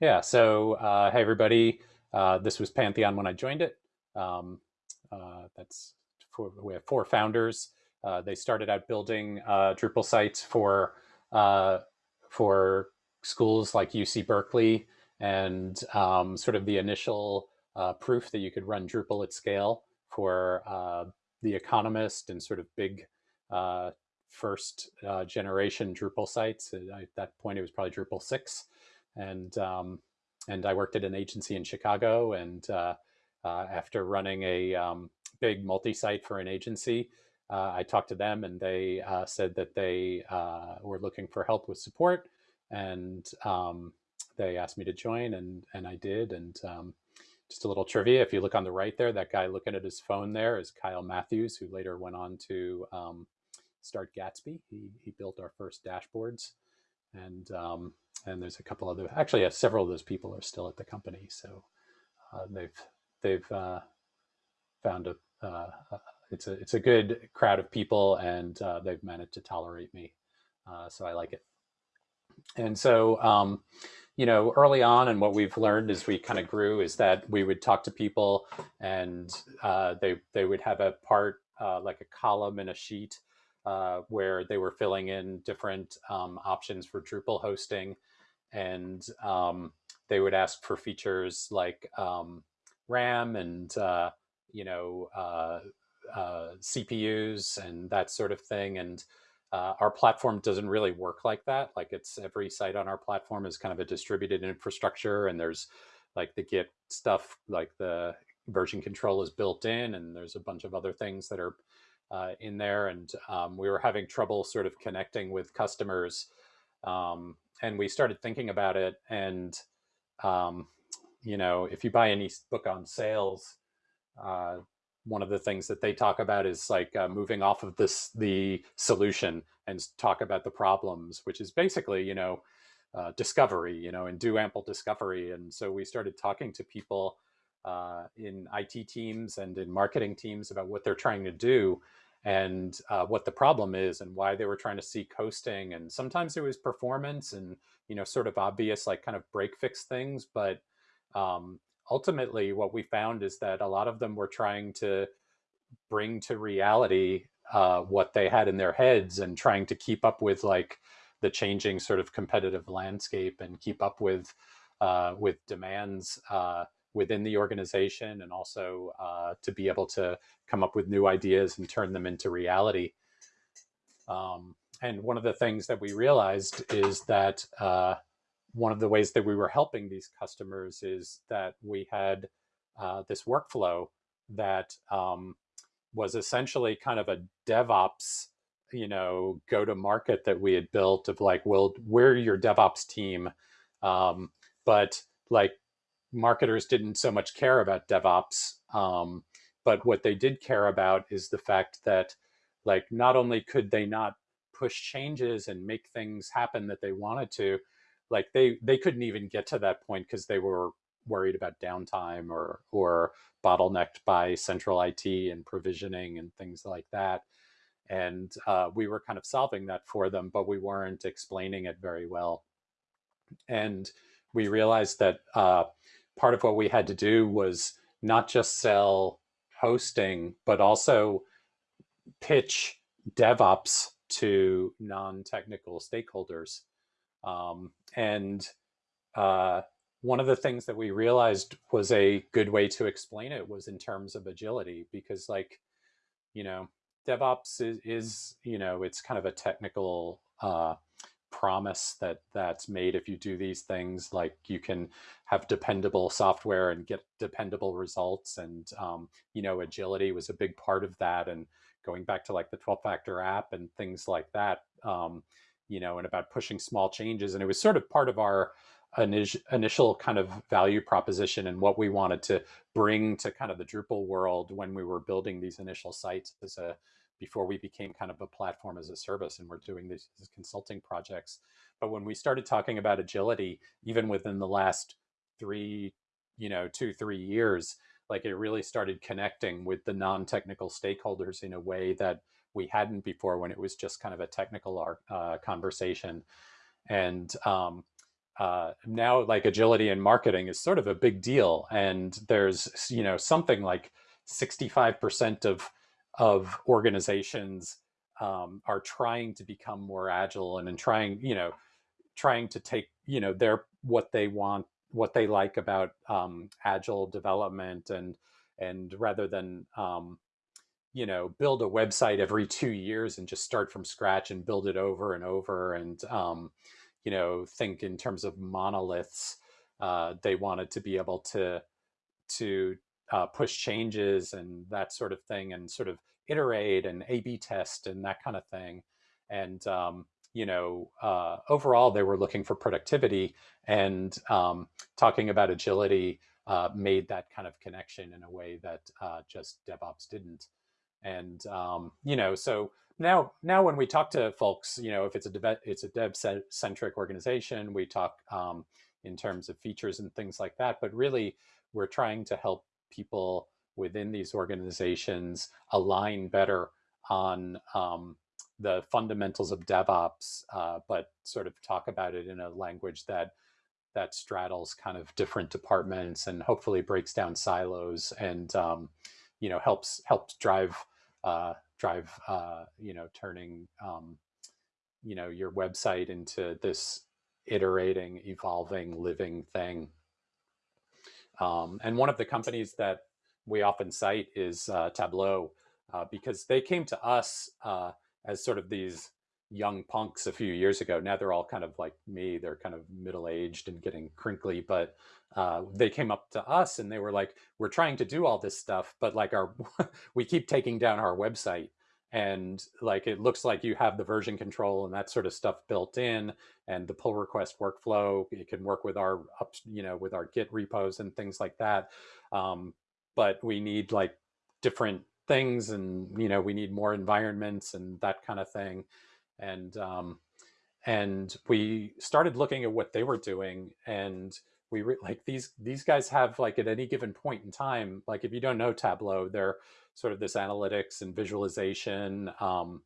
Yeah, so uh, hey everybody, uh, this was Pantheon when I joined it. Um, uh, that's four, we have four founders. Uh, they started out building uh, Drupal sites for uh, for schools like UC Berkeley and um, sort of the initial proof that you could run Drupal at scale for The Economist and sort of big first generation Drupal sites. At that point, it was probably Drupal 6 and um, and I worked at an agency in Chicago. And uh, uh, after running a um, big multi-site for an agency, uh, I talked to them, and they uh, said that they uh, were looking for help with support, and um, they asked me to join, and and I did. And um, just a little trivia: if you look on the right there, that guy looking at his phone there is Kyle Matthews, who later went on to um, start Gatsby. He he built our first dashboards, and um, and there's a couple of other actually uh, several of those people are still at the company. So uh, they've they've uh, found a uh, uh, it's a it's a good crowd of people and uh, they've managed to tolerate me. So I like it. And so um, you know early on and what we've learned as we kind of grew is that we would talk to people and they they would have a part like a column in a sheet uh, where they were filling in different um, options for Drupal hosting and um, they would ask for features like um, RAM and uh, you know uh, uh, CPUs and that sort of thing. And uh, our platform doesn't really work like that. Like it's every site on our platform is kind of a distributed infrastructure, and there's like the Git stuff, like the version control is built in, and there's a bunch of other things that are uh, in there. And um, we were having trouble sort of connecting with customers um, and we started thinking about it and um, you know if you buy any book on sales uh, one of the things that they talk about is like uh, moving off of this the solution and talk about the problems which is basically you know uh, discovery you know and do ample discovery. And so we started talking to people uh, in IT teams and in marketing teams about what they're trying to do and uh, what the problem is and why they were trying to seek hosting. And sometimes it was performance and, you know, sort of obvious, like kind of break fix things. But um, ultimately, what we found is that a lot of them were trying to bring to reality uh, what they had in their heads and trying to keep up with like the changing sort of competitive landscape and keep up with uh, with demands uh, within the organization and also uh, to be able to come up with new ideas and turn them into reality. Um, and one of the things that we realized is that uh, one of the ways that we were helping these customers is that we had uh, this workflow that um, was essentially kind of a DevOps, you know, go to market that we had built of like, well, we're your DevOps team, um, but like marketers didn't so much care about DevOps, um, but what they did care about is the fact that like not only could they not push changes and make things happen that they wanted to, like they they couldn't even get to that point because they were worried about downtime or or bottlenecked by central IT and provisioning and things like that. And uh, we were kind of solving that for them, but we weren't explaining it very well. And we realized that uh, part of what we had to do was not just sell hosting, but also pitch DevOps to non-technical stakeholders. Um, and uh, one of the things that we realized was a good way to explain it was in terms of agility, because like, you know, DevOps is, is you know, it's kind of a technical uh, promise that that's made if you do these things like you can have dependable software and get dependable results and um, you know agility was a big part of that and going back to like the 12 factor app and things like that um, you know and about pushing small changes and it was sort of part of our initial kind of value proposition and what we wanted to bring to kind of the Drupal world when we were building these initial sites as a before we became kind of a platform as a service and we're doing these, these consulting projects. But when we started talking about agility, even within the last three, you know, two, three years, like it really started connecting with the non-technical stakeholders in a way that we hadn't before when it was just kind of a technical uh, conversation. And um, uh, now like agility in marketing is sort of a big deal, and there's you know something like 65% of of organizations um, are trying to become more agile and, and trying you know trying to take you know their what they want what they like about um, agile development and and rather than um, you know build a website every two years and just start from scratch and build it over and over and um, you know think in terms of monoliths uh, they wanted to be able to to uh, push changes and that sort of thing and sort of iterate and a b test and that kind of thing. And um, you know uh, overall they were looking for productivity and um, talking about agility uh, made that kind of connection in a way that uh, just devops didn't. And um, you know so now now when we talk to folks you know if it's a dev it's a dev centric organization we talk um, in terms of features and things like that but really we're trying to help people within these organizations align better on um, the fundamentals of DevOps, uh, but sort of talk about it in a language that that straddles kind of different departments and hopefully breaks down silos and um, you know helps helps drive uh, drive uh, you know turning um, you know your website into this iterating, evolving, living thing. Um, and one of the companies that we often cite is uh, Tableau uh, because they came to us uh, as sort of these young punks a few years ago. Now they're all kind of like me. They're kind of middle aged and getting crinkly, but uh, they came up to us and they were like, "We're trying to do all this stuff, but like our we keep taking down our website." And like it looks like you have the version control and that sort of stuff built in, and the pull request workflow. It can work with our up, you know, with our Git repos and things like that. Um, but we need like different things, and you know, we need more environments and that kind of thing. And um, and we started looking at what they were doing and we like these these guys have like at any given point in time like if you don't know tableau they're sort of this analytics and visualization um,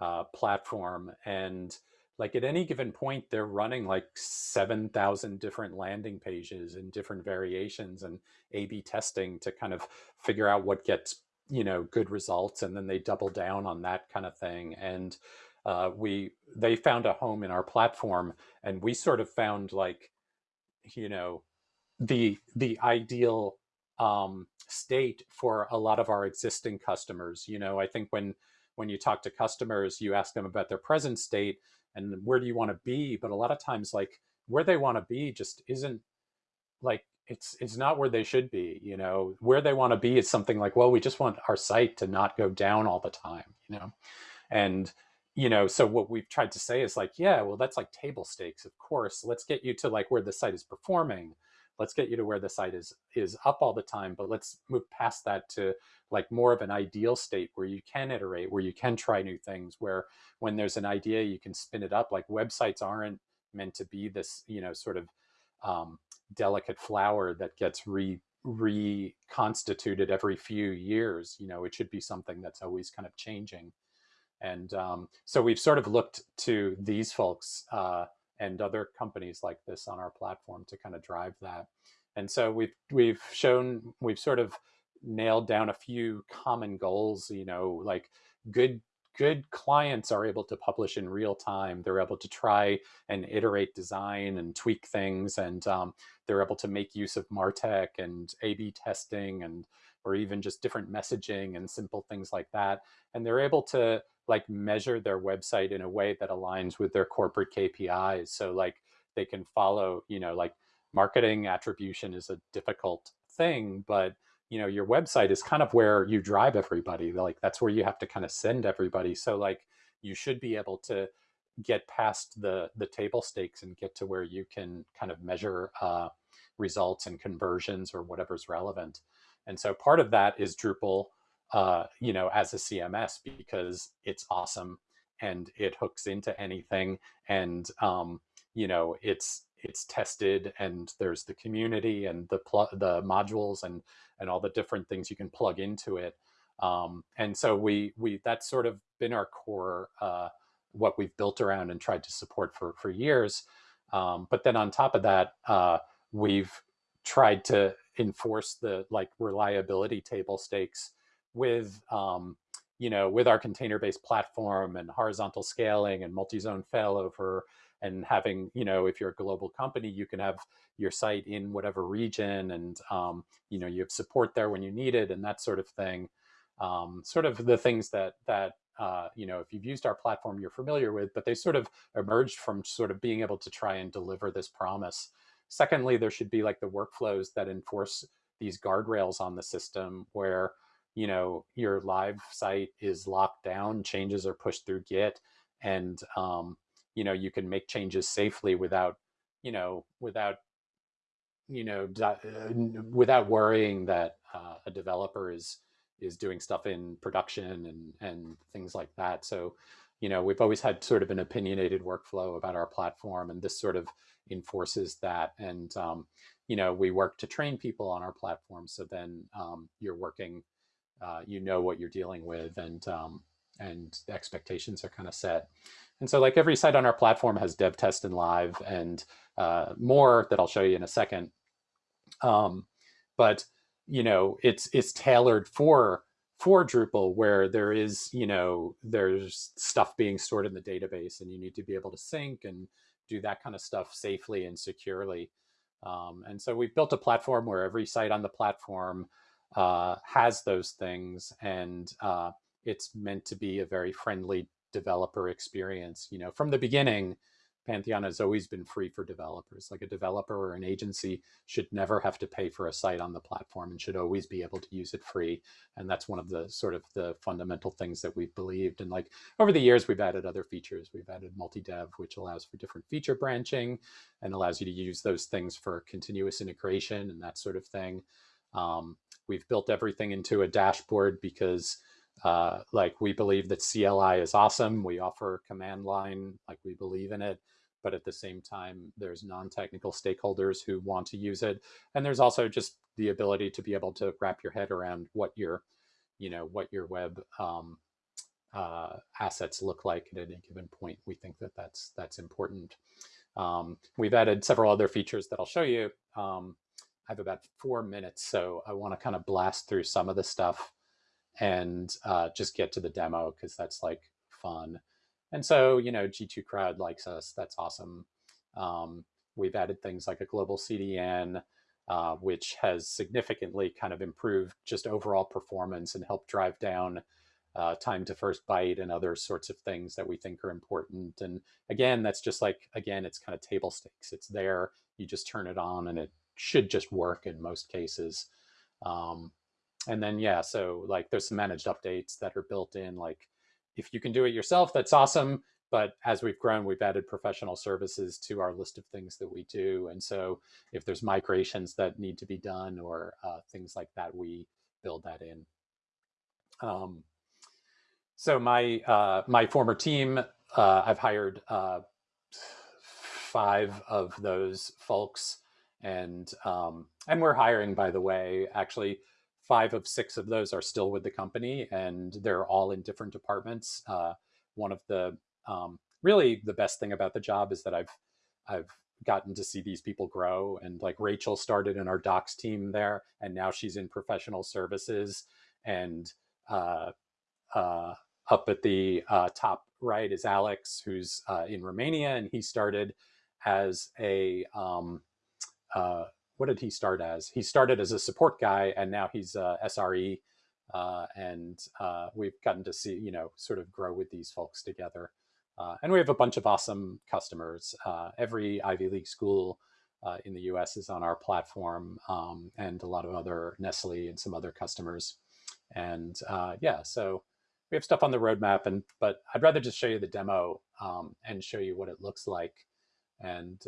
uh, platform. And like at any given point they're running like 7000 different landing pages in different variations and a b testing to kind of figure out what gets you know good results and then they double down on that kind of thing and uh, we they found a home in our platform, and we sort of found like, you know, the the ideal um, state for a lot of our existing customers. You know, I think when when you talk to customers, you ask them about their present state and where do you want to be, but a lot of times, like where they want to be, just isn't like it's it's not where they should be you know where they want to be is something like well we just want our site to not go down all the time you know and you know, so what we've tried to say is like, yeah, well, that's like table stakes, of course. Let's get you to like where the site is performing. Let's get you to where the site is is up all the time, but let's move past that to like more of an ideal state where you can iterate, where you can try new things, where when there's an idea, you can spin it up. Like websites aren't meant to be this, you know, sort of um, delicate flower that gets re reconstituted every few years. You know, it should be something that's always kind of changing. And um, so we've sort of looked to these folks uh, and other companies like this on our platform to kind of drive that. And so we've we've shown we've sort of nailed down a few common goals. You know, like good good clients are able to publish in real time. They're able to try and iterate design and tweak things, and um, they're able to make use of Martech and A/B testing and or even just different messaging and simple things like that. And they're able to like measure their website in a way that aligns with their corporate KPIs. So like they can follow, you know, like marketing attribution is a difficult thing, but you know, your website is kind of where you drive everybody. Like that's where you have to kind of send everybody. So like you should be able to get past the the table stakes and get to where you can kind of measure uh, results and conversions or whatever's relevant. And so part of that is Drupal uh, you know, as a CMS because it's awesome and it hooks into anything and um, you know it's it's tested and there's the community and the the modules and and all the different things you can plug into it. Um, and so we we that's sort of been our core uh, what we've built around and tried to support for for years. Um, but then on top of that, uh, we've tried to enforce the like reliability table stakes with um, you know with our container-based platform and horizontal scaling and multi-zone failover and having you know if you're a global company you can have your site in whatever region and um, you know you have support there when you need it and that sort of thing. Um, sort of the things that that uh, you know if you've used our platform you're familiar with but they sort of emerged from sort of being able to try and deliver this promise. Secondly there should be like the workflows that enforce these guardrails on the system where you know your live site is locked down changes are pushed through git and um, you know you can make changes safely without you know without you know uh, without worrying that uh, a developer is is doing stuff in production and and things like that. So you know we've always had sort of an opinionated workflow about our platform and this sort of enforces that. And um, you know we work to train people on our platform so then um, you're working uh, you know what you're dealing with and um, and expectations are kind of set. And so like every site on our platform has dev test and live and uh, more that I'll show you in a second. Um, but you know, it's it's tailored for for Drupal where there is, you know, there's stuff being stored in the database and you need to be able to sync and do that kind of stuff safely and securely. Um, and so we've built a platform where every site on the platform uh, has those things and uh, it's meant to be a very friendly developer experience. You know, from the beginning, Pantheon has always been free for developers. Like a developer or an agency should never have to pay for a site on the platform and should always be able to use it free. And that's one of the sort of the fundamental things that we've believed. And like over the years, we've added other features. We've added multi-dev, which allows for different feature branching and allows you to use those things for continuous integration and that sort of thing. Um, we've built everything into a dashboard because uh, like we believe that CLI is awesome. We offer command line, like we believe in it, but at the same time, there's non-technical stakeholders who want to use it. And there's also just the ability to be able to wrap your head around what your, you know, what your web um, uh, assets look like at any given point. We think that that's, that's important. Um, we've added several other features that I'll show you. Um, I have about four minutes, so I want to kind of blast through some of the stuff and uh, just get to the demo because that's like fun. And so, you know, G2 Crowd likes us. That's awesome. Um, we've added things like a global CDN, uh, which has significantly kind of improved just overall performance and helped drive down uh, time to first byte and other sorts of things that we think are important. And again, that's just like, again, it's kind of table stakes. It's there, you just turn it on and it should just work in most cases. Um, and then, yeah, so like there's some managed updates that are built in. Like if you can do it yourself, that's awesome. But as we've grown, we've added professional services to our list of things that we do. And so if there's migrations that need to be done or uh, things like that, we build that in. Um, so my uh, my former team, uh, I've hired uh, five of those folks and um, and we're hiring, by the way. Actually, five of six of those are still with the company, and they're all in different departments. Uh, one of the um, really the best thing about the job is that I've I've gotten to see these people grow. And like Rachel started in our docs team there, and now she's in professional services. And uh, uh, up at the uh, top right is Alex, who's uh, in Romania, and he started as a um, uh, what did he start as? He started as a support guy, and now he's a SRE. Uh, and uh, we've gotten to see, you know, sort of grow with these folks together. Uh, and we have a bunch of awesome customers. Uh, every Ivy League school uh, in the U.S. is on our platform, um, and a lot of other Nestle and some other customers. And yeah, so we have stuff on the roadmap. And but I'd rather just show you the demo um, and show you what it looks like. And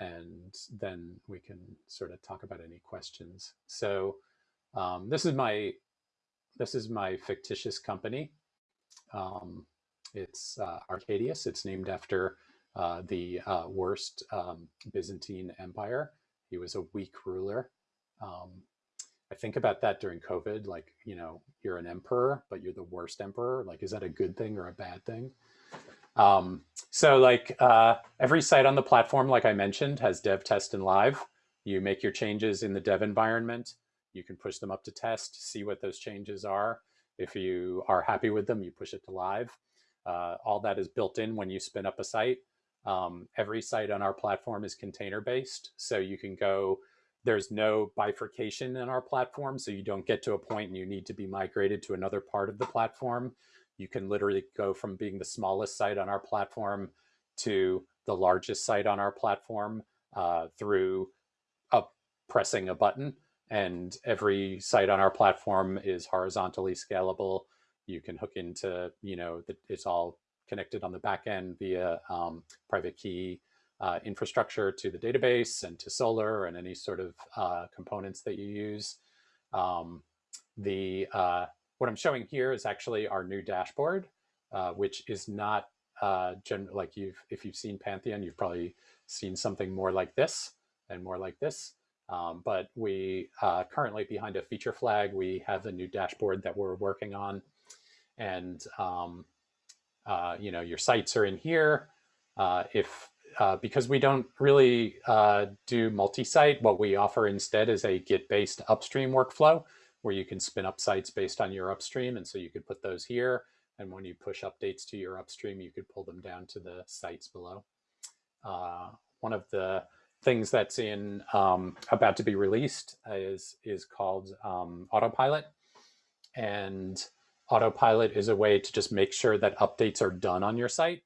and then we can sort of talk about any questions. So um, this is my this is my fictitious company. Um, it's uh, Arcadius. It's named after uh, the uh, worst um, Byzantine Empire. He was a weak ruler. Um, I think about that during COVID, like, you know, you're an emperor, but you're the worst emperor. Like, is that a good thing or a bad thing? Um, so like uh, every site on the platform, like I mentioned, has dev, test, and live. You make your changes in the dev environment. You can push them up to test, see what those changes are. If you are happy with them, you push it to live. Uh, all that is built in when you spin up a site. Um, every site on our platform is container based. So you can go, there's no bifurcation in our platform. So you don't get to a point and you need to be migrated to another part of the platform. You can literally go from being the smallest site on our platform to the largest site on our platform uh, through a, pressing a button. And every site on our platform is horizontally scalable. You can hook into, you know, the, it's all connected on the back end via um, private key uh, infrastructure to the database and to Solr and any sort of uh, components that you use. Um, the uh, what I'm showing here is actually our new dashboard, uh, which is not uh, like you've if you've seen Pantheon, you've probably seen something more like this and more like this. Um, but we uh, currently behind a feature flag, we have a new dashboard that we're working on. And um, uh, you know, your sites are in here. Uh, if uh, because we don't really uh, do multi-site, what we offer instead is a Git-based upstream workflow where you can spin up sites based on your upstream. And so you could put those here. And when you push updates to your upstream, you could pull them down to the sites below. Uh, one of the things that's in um, about to be released is, is called um, Autopilot. And Autopilot is a way to just make sure that updates are done on your site.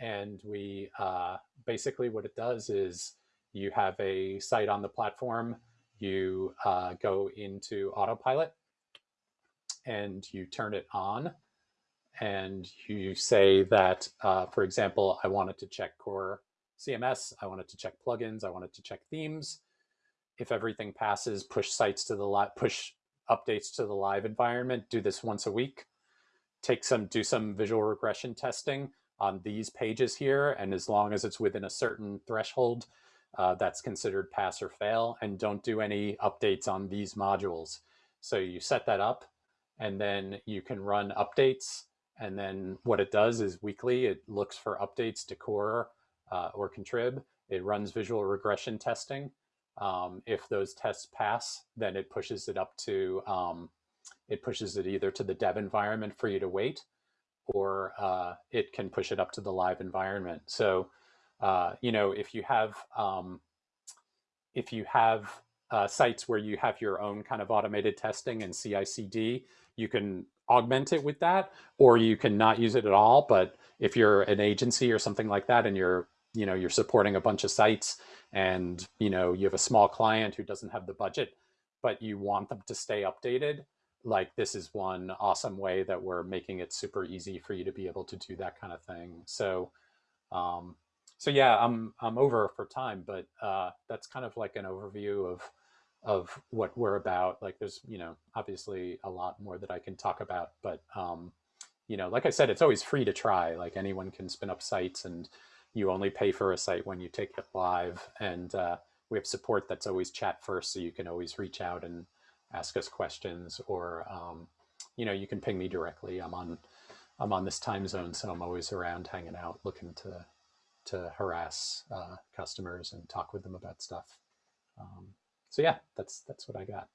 And we uh, basically what it does is you have a site on the platform, you uh, go into Autopilot and you turn it on and you say that, uh, for example, I wanted to check core CMS, I wanted to check plugins, I wanted to check themes. If everything passes, push sites to the live, push updates to the live environment, do this once a week, take some, do some visual regression testing on these pages here. And as long as it's within a certain threshold, uh, that's considered pass or fail and don't do any updates on these modules. So you set that up and then you can run updates. And then what it does is weekly, it looks for updates to core uh, or contrib. It runs visual regression testing um, if those tests pass, then it pushes it up to, um, it pushes it either to the dev environment for you to wait, or uh, it can push it up to the live environment. So, uh, you know, if you have, um, if you have uh, sites where you have your own kind of automated testing and CI/CD, you can augment it with that, or you can not use it at all. But if you're an agency or something like that, and you're, you know, you're supporting a bunch of sites, and you know you have a small client who doesn't have the budget but you want them to stay updated like this is one awesome way that we're making it super easy for you to be able to do that kind of thing so um, so yeah i'm i'm over for time but uh, that's kind of like an overview of of what we're about like there's you know obviously a lot more that i can talk about but um, you know like i said it's always free to try like anyone can spin up sites and you only pay for a site when you take it live. And uh, we have support that's always chat first, so you can always reach out and ask us questions, or um, you know, you can ping me directly. I'm on I'm on this time zone, so I'm always around hanging out, looking to to harass uh, customers and talk with them about stuff. Um, so yeah, that's that's what I got.